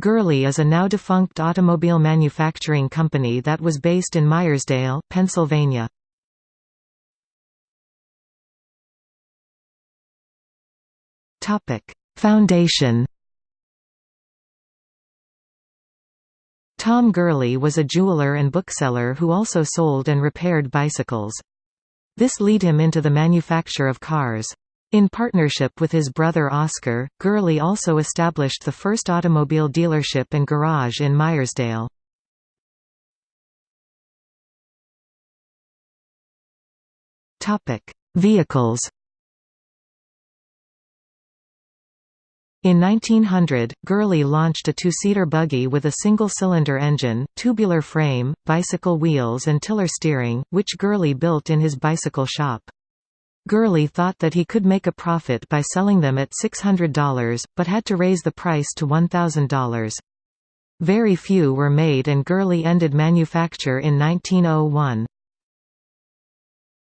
Gurley is a now-defunct automobile manufacturing company that was based in Meyersdale, Pennsylvania. Foundation Tom Gurley was a jeweler and bookseller who also sold and repaired bicycles. This lead him into the manufacture of cars. In partnership with his brother Oscar, Gurley also established the first automobile dealership and garage in Meyersdale. Vehicles In 1900, Gurley launched a two-seater buggy with a single-cylinder engine, tubular frame, bicycle wheels and tiller steering, which Gurley built in his bicycle shop. Gurley thought that he could make a profit by selling them at $600, but had to raise the price to $1,000. Very few were made and Gurley ended manufacture in 1901.